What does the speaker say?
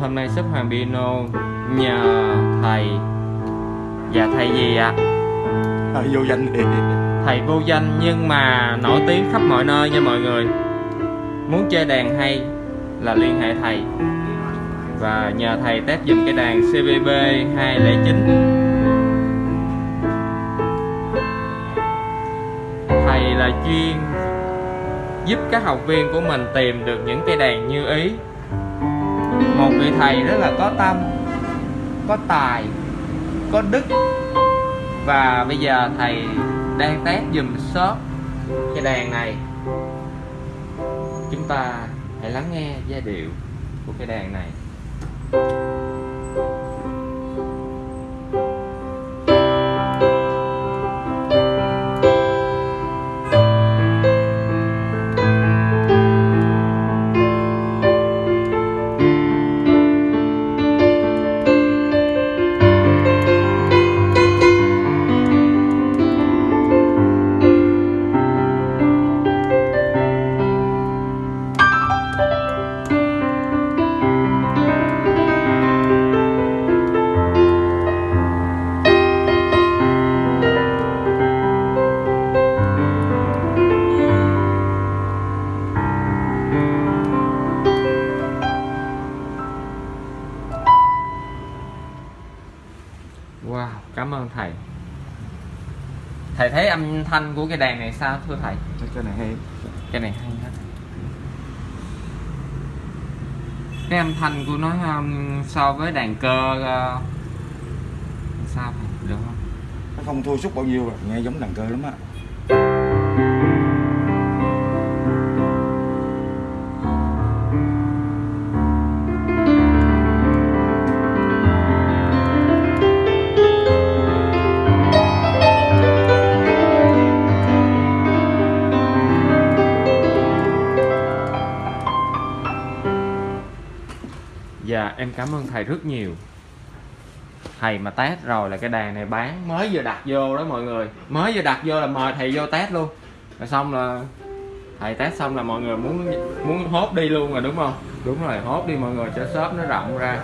Hôm nay shop Hoàng Piano nhờ thầy. Dạ thầy gì ạ? à, vô danh thì. Thầy vô danh nhưng mà nổi tiếng khắp mọi nơi nha mọi người. Muốn chơi đàn hay là liên hệ thầy. Và nhờ thầy test dùm cái đàn CVB 209 Thầy là chuyên giúp các học viên của mình tìm được những cây đàn như ý một vị thầy rất là có tâm, có tài, có đức. Và bây giờ thầy đang test dùm shop cái đàn này. Chúng ta hãy lắng nghe giai điệu của cái đàn này. Wow, cảm ơn thầy Thầy thấy âm thanh của cái đàn này sao thưa thầy? cái này hay Cái này hay hết Cái âm thanh của nó um, so với đàn cơ uh, Sao thầy? Được không? nó không thua sút bao nhiêu rồi nghe giống đàn cơ lắm á Dạ em cảm ơn thầy rất nhiều. Thầy mà test rồi là cái đàn này bán. Mới vừa đặt vô đó mọi người. Mới vừa đặt vô là mời thầy vô test luôn. Rồi xong là Thầy test xong là mọi người muốn muốn hốt đi luôn rồi, đúng không? Đúng rồi, hốt đi mọi người cho shop nó rộng ra.